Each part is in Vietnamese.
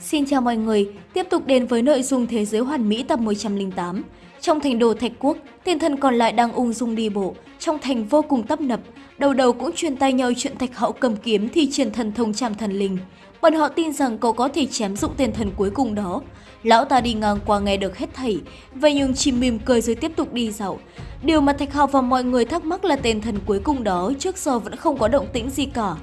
Xin chào mọi người, tiếp tục đến với nội dung Thế giới hoàn mỹ tập 108. Trong thành đồ Thạch Quốc, tiền thần còn lại đang ung dung đi bộ, trong thành vô cùng tấp nập, đầu đầu cũng truyền tay nhau chuyện Thạch Hậu cầm kiếm thi triển thần thông chạm thần linh. Bọn họ tin rằng cậu có thể chém dụng tiền thần cuối cùng đó. Lão ta đi ngang qua nghe được hết thảy, vậy nhưng chỉ mỉm cười rồi tiếp tục đi dạo. Điều mà Thạch Hạo và mọi người thắc mắc là tên thần cuối cùng đó trước giờ vẫn không có động tĩnh gì cả.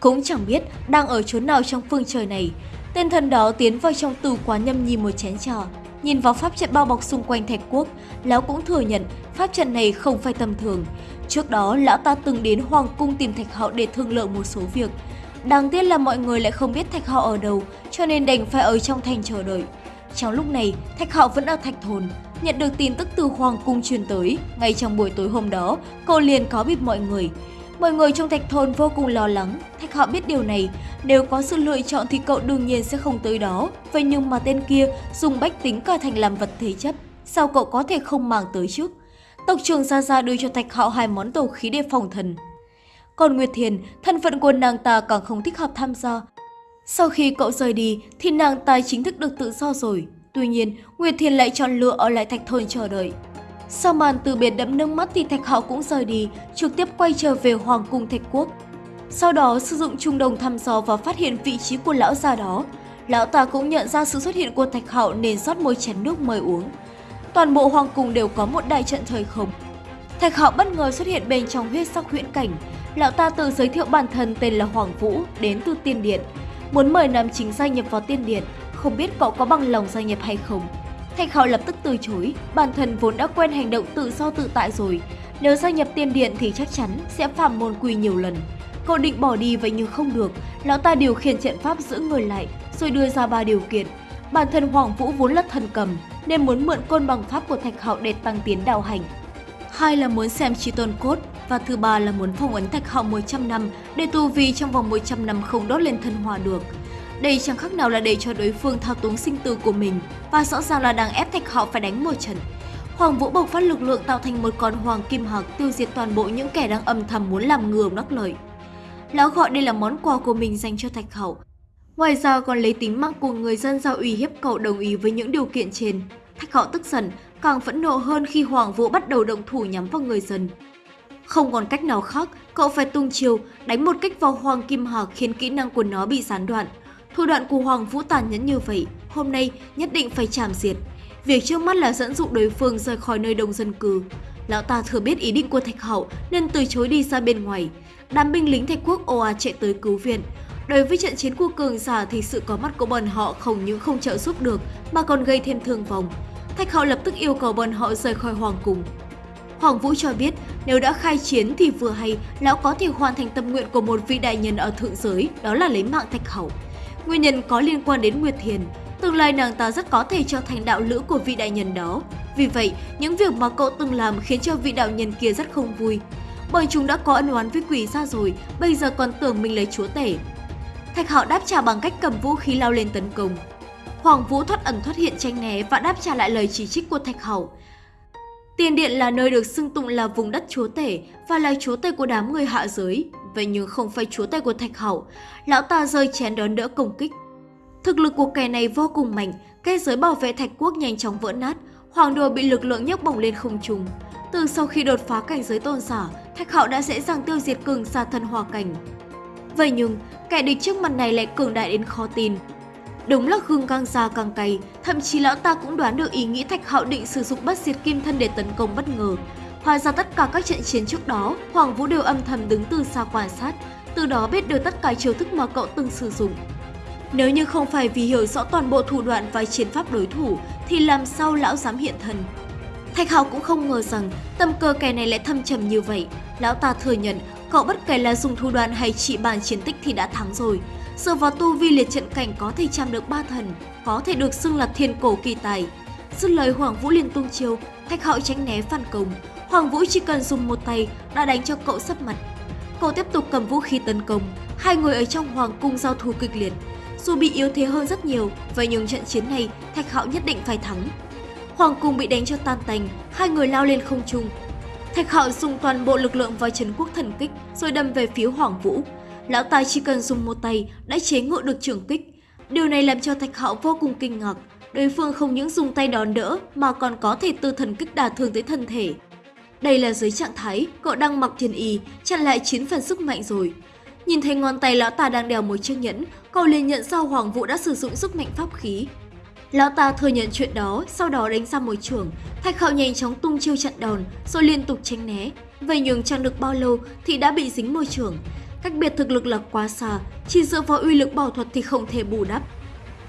Cũng chẳng biết đang ở chỗ nào trong phương trời này. Tên thần đó tiến vào trong tù quán nhâm nhi một chén trà. Nhìn vào pháp trận bao bọc xung quanh thạch quốc, lão cũng thừa nhận pháp trận này không phải tầm thường. Trước đó, lão ta từng đến Hoàng cung tìm Thạch Hạo để thương lượng một số việc. Đáng tiếc là mọi người lại không biết Thạch Hạo ở đâu, cho nên đành phải ở trong thành chờ đợi. Trong lúc này, Thạch Hạo vẫn ở Thạch Thôn. Nhận được tin tức từ Hoàng cung truyền tới, ngay trong buổi tối hôm đó, cô liền có bịp mọi người. Mọi người trong Thạch Thôn vô cùng lo lắng, Thạch họ biết điều này, nếu có sự lựa chọn thì cậu đương nhiên sẽ không tới đó. Vậy nhưng mà tên kia dùng bách tính cả thành làm vật thế chấp, sao cậu có thể không mang tới chứ Tộc trưởng Gia Gia đưa cho Thạch họ hai món tổ khí để phòng thần. Còn Nguyệt Thiền, thân phận của nàng ta càng không thích hợp tham gia. Sau khi cậu rời đi thì nàng ta chính thức được tự do rồi. Tuy nhiên, Nguyệt Thiền lại chọn lựa ở lại Thạch Thôn chờ đợi. Sau màn từ biệt đẫm nước mắt thì Thạch Hạo cũng rời đi, trực tiếp quay trở về Hoàng cung Thạch Quốc. Sau đó sử dụng trung đồng thăm dò và phát hiện vị trí của lão già đó. Lão ta cũng nhận ra sự xuất hiện của Thạch Hạo nên rót một chén nước mời uống. Toàn bộ hoàng cung đều có một đại trận thời không. Thạch Hạo bất ngờ xuất hiện bên trong huyết sắc huyễn cảnh. Lão ta tự giới thiệu bản thân tên là Hoàng Vũ, đến từ Tiên Điện. Muốn mời nam chính gia nhập vào Tiên Điện, không biết cậu có bằng lòng gia nhập hay không. Thạch Hạo lập tức từ chối, bản thân vốn đã quen hành động tự do tự tại rồi. Nếu gia nhập Tiên Điện thì chắc chắn sẽ phạm môn quy nhiều lần. Cậu định bỏ đi vậy nhưng không được, lão ta điều khiển trận pháp giữ người lại, rồi đưa ra ba điều kiện. Bản thân Hoàng Vũ vốn là thần cầm, nên muốn mượn côn bằng pháp của Thạch Hạo để tăng tiến đạo hành. Hai là muốn xem chi tôn cốt, và thứ ba là muốn phong ấn Thạch Hạo 100 năm để tu vi trong vòng 100 năm không đốt lên thân hòa được. Đây chẳng khác nào là để cho đối phương thao túng sinh tử của mình và rõ ràng là đang ép Thạch họ phải đánh một trận. Hoàng Vũ bộc phát lực lượng tạo thành một con hoàng kim hạc tiêu diệt toàn bộ những kẻ đang âm thầm muốn làm ngừa nắc lợi. Lão gọi đây là món quà của mình dành cho Thạch hậu. Ngoài ra còn lấy tính mạng của người dân ra uy hiếp cậu đồng ý với những điều kiện trên. Thạch hậu tức giận, càng phẫn nộ hơn khi Hoàng Vũ bắt đầu động thủ nhắm vào người dân. Không còn cách nào khác, cậu phải tung chiều, đánh một kích vào Hoàng Kim Hạc khiến kỹ năng của nó bị gián đoạn. Thủ đoạn của Hoàng Vũ tàn nhẫn như vậy, hôm nay nhất định phải chảm diệt. Việc trước mắt là dẫn dụ đối phương rời khỏi nơi đông dân cư. Lão ta thừa biết ý định của Thạch Hậu nên từ chối đi ra bên ngoài. Đám binh lính Thạch Quốc ồ chạy tới cứu viện. Đối với trận chiến của cường giả thì sự có mắt của bọn họ không những không trợ giúp được mà còn gây thêm thương vong. Thạch Hậu lập tức yêu cầu bọn họ rời khỏi hoàng cung. Hoàng Vũ cho biết nếu đã khai chiến thì vừa hay lão có thể hoàn thành tâm nguyện của một vị đại nhân ở thượng giới, đó là lấy mạng Thạch Hậu. Nguyên nhân có liên quan đến Nguyệt Thiền, tương lai nàng ta rất có thể trở thành đạo lữ của vị đại nhân đó. Vì vậy, những việc mà cậu từng làm khiến cho vị đạo nhân kia rất không vui. Bởi chúng đã có ân oán với quỷ ra rồi, bây giờ còn tưởng mình lấy chúa tể. Thạch Hạo đáp trả bằng cách cầm vũ khí lao lên tấn công. Hoàng Vũ thoát ẩn thoát hiện tranh né và đáp trả lại lời chỉ trích của Thạch Hạo. Tiền Điện là nơi được xưng tụng là vùng đất chúa tể và là chúa tể của đám người hạ giới. Vậy nhưng không phải chúa tể của Thạch Hậu, lão ta rơi chén đón đỡ công kích. Thực lực của kẻ này vô cùng mạnh, cây giới bảo vệ Thạch Quốc nhanh chóng vỡ nát, hoàng đồ bị lực lượng nhấc bổng lên không trung. Từ sau khi đột phá cảnh giới tôn giả, Thạch Hậu đã dễ dàng tiêu diệt cường xa thân hòa cảnh. Vậy nhưng, kẻ địch trước mặt này lại cường đại đến khó tin. Đúng là gương càng già càng cay, thậm chí lão ta cũng đoán được ý nghĩ Thạch Hạo định sử dụng bất diệt kim thân để tấn công bất ngờ. Hóa ra tất cả các trận chiến trước đó, Hoàng Vũ đều âm thầm đứng từ xa quan sát, từ đó biết được tất cả chiêu thức mà cậu từng sử dụng. Nếu như không phải vì hiểu rõ toàn bộ thủ đoạn và chiến pháp đối thủ, thì làm sao lão dám hiện thân? Thạch Hạo cũng không ngờ rằng tâm cơ kẻ này lại thâm trầm như vậy. Lão ta thừa nhận, cậu bất kể là dùng thủ đoạn hay trị bàn chiến tích thì đã thắng rồi. Dựa vào tu vi liệt trận cảnh có thể chạm được ba thần, có thể được xưng là thiên cổ kỳ tài. Dứt lời Hoàng Vũ liền tung chiêu, Thạch Hạo tránh né phản công. Hoàng Vũ chỉ cần dùng một tay đã đánh cho cậu sấp mặt. Cậu tiếp tục cầm vũ khí tấn công, hai người ở trong Hoàng cung giao thủ kịch liệt. Dù bị yếu thế hơn rất nhiều, vậy nhưng trận chiến này Thạch Hạo nhất định phải thắng. Hoàng cung bị đánh cho tan tành, hai người lao lên không trung. Thạch Hạo dùng toàn bộ lực lượng vào trấn quốc thần kích rồi đâm về phía Hoàng Vũ. Lão ta chỉ cần dùng một tay đã chế ngự được trường kích. Điều này làm cho Thạch Hạo vô cùng kinh ngạc. Đối phương không những dùng tay đón đỡ mà còn có thể tư thần kích đả thương tới thân thể. Đây là dưới trạng thái cậu đang mặc thiên y, chặn lại 9 phần sức mạnh rồi. Nhìn thấy ngón tay lão ta đang đeo một chiếc nhẫn, cậu liền nhận ra Hoàng Vũ đã sử dụng sức mạnh pháp khí. Lão ta thừa nhận chuyện đó, sau đó đánh ra một trường. Thạch Hạo nhanh chóng tung chiêu chặn đòn, rồi liên tục tránh né. Vậy nhường chẳng được bao lâu thì đã bị dính môi trường. Cách biệt thực lực là quá xa, chỉ dựa vào uy lực bảo thuật thì không thể bù đắp.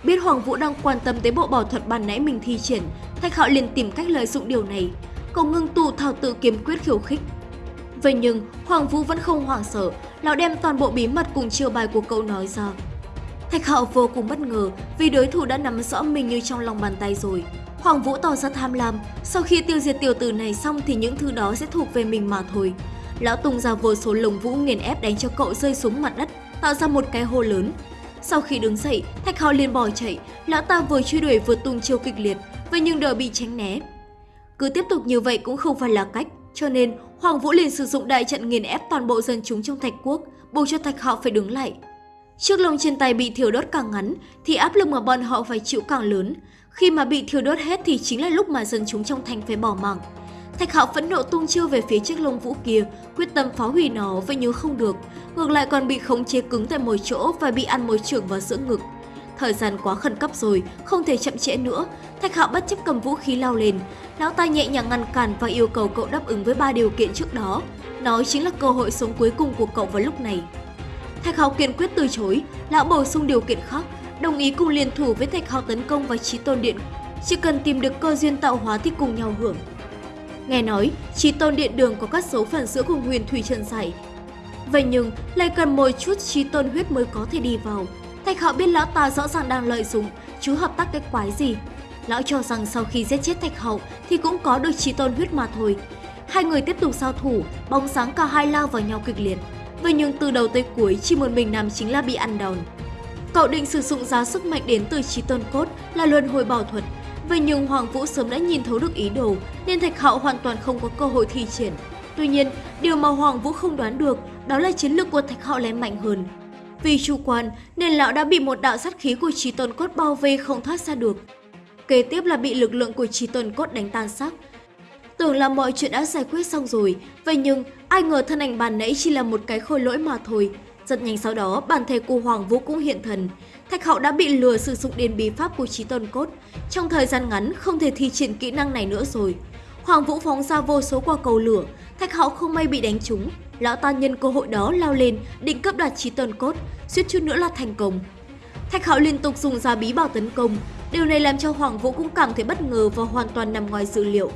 Biết Hoàng Vũ đang quan tâm tới bộ bảo thuật ban nãy mình thi triển, Thạch Hạo liền tìm cách lợi dụng điều này. Cậu ngưng tụ thảo tự kiếm quyết khiêu khích. Vậy nhưng, Hoàng Vũ vẫn không hoảng sợ, lão đem toàn bộ bí mật cùng chiêu bài của cậu nói ra. Thạch Hạo vô cùng bất ngờ vì đối thủ đã nắm rõ mình như trong lòng bàn tay rồi. Hoàng Vũ tỏ ra tham lam, sau khi tiêu diệt tiểu tử này xong thì những thứ đó sẽ thuộc về mình mà thôi. Lão tung ra vô số lồng vũ nghiền ép đánh cho cậu rơi xuống mặt đất, tạo ra một cái hô lớn. Sau khi đứng dậy, Thạch Hạo liền bỏ chạy, lão ta vừa truy đuổi vừa tung chiêu kịch liệt, vậy nhưng đều bị tránh né. Cứ tiếp tục như vậy cũng không phải là cách, cho nên Hoàng Vũ liền sử dụng đại trận nghiền ép toàn bộ dân chúng trong Thạch Quốc, buộc cho Thạch Hạo phải đứng lại. Chiếc lông trên tay bị thiêu đốt càng ngắn thì áp lực mà bọn họ phải chịu càng lớn. Khi mà bị thiêu đốt hết thì chính là lúc mà dân chúng trong thành phải bỏ mạng. Thạch Hạo phẫn nộ tung chiêu về phía chiếc lông vũ kia, quyết tâm phá hủy nó vậy nhưng không được, ngược lại còn bị khống chế cứng tại một chỗ và bị ăn một trường vào giữa ngực. Thời gian quá khẩn cấp rồi, không thể chậm trễ nữa. Thạch Hạo bất chấp cầm vũ khí lao lên, lão ta nhẹ nhàng ngăn cản và yêu cầu cậu đáp ứng với ba điều kiện trước đó. Nó chính là cơ hội sống cuối cùng của cậu vào lúc này. Thạch Hạo kiên quyết từ chối, lão bổ sung điều kiện khác, đồng ý cùng liên thủ với Thạch Hạo tấn công vào Chí Tôn Điện. Chỉ cần tìm được cơ duyên tạo hóa thì cùng nhau hưởng. Nghe nói, Chí Tôn Điện Đường có các dấu phần giữa cùng huyền thủy trần giải. Vậy nhưng, lại cần một chút chi Tôn huyết mới có thể đi vào. Thạch Hạo biết lão ta rõ ràng đang lợi dụng, chú hợp tác cái quái gì. Lão cho rằng sau khi giết chết Thạch Hậu thì cũng có được chi Tôn huyết mà thôi. Hai người tiếp tục giao thủ, bóng sáng cả hai lao vào nhau kịch liệt. Vậy nhưng từ đầu tới cuối chỉ một mình Nam chính là bị ăn đòn. Cậu định sử dụng giá sức mạnh đến từ trí tôn cốt là luân hồi bảo thuật. Vậy nhưng Hoàng Vũ sớm đã nhìn thấu được ý đồ nên Thạch Hạo hoàn toàn không có cơ hội thi triển. Tuy nhiên, điều mà Hoàng Vũ không đoán được đó là chiến lược của Thạch Hạo lại mạnh hơn. Vì chủ quan nên lão đã bị một đạo sát khí của trí tôn cốt bao vây không thoát ra được. Kế tiếp là bị lực lượng của trí tôn cốt đánh tan xác. Tưởng là mọi chuyện đã giải quyết xong rồi, vậy nhưng ai ngờ thân ảnh bàn nãy chỉ là một cái khôi lỗi mà thôi. Rất nhanh sau đó, bản thể của Hoàng Vũ cũng hiện thần. Thạch Hạo đã bị lừa sử dụng điền bí pháp của Chí tôn cốt. Trong thời gian ngắn, không thể thi triển kỹ năng này nữa rồi. Hoàng Vũ phóng ra vô số quả cầu lửa, Thạch Hạo không may bị đánh trúng. Lão ta nhân cơ hội đó lao lên, định cấp đoạt Chí tôn cốt, suýt chút nữa là thành công. Thạch Hạo liên tục dùng ra bí bảo tấn công, điều này làm cho Hoàng Vũ cũng cảm thấy bất ngờ và hoàn toàn nằm ngoài dự liệu.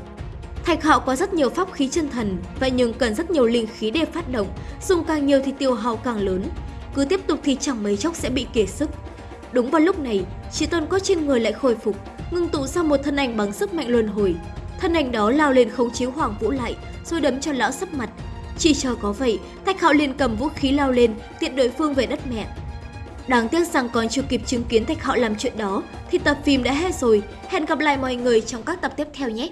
Thạch Hạo có rất nhiều pháp khí chân thần, vậy nhưng cần rất nhiều linh khí để phát động, dùng càng nhiều thì tiêu hao càng lớn. Cứ tiếp tục thì chẳng mấy chốc sẽ bị kiệt sức. Đúng vào lúc này, chỉ tôn cốt trên người lại khôi phục, ngưng tụ ra một thân ảnh bằng sức mạnh luân hồi. Thân ảnh đó lao lên khống chế Hoàng Vũ lại, rồi đấm cho lão sấp mặt. Chỉ chờ có vậy, Thạch Hạo liền cầm vũ khí lao lên, tiện đối phương về đất mẹ. Đáng tiếc rằng còn chưa kịp chứng kiến Thạch Hạo làm chuyện đó, thì tập phim đã hết rồi. Hẹn gặp lại mọi người trong các tập tiếp theo nhé!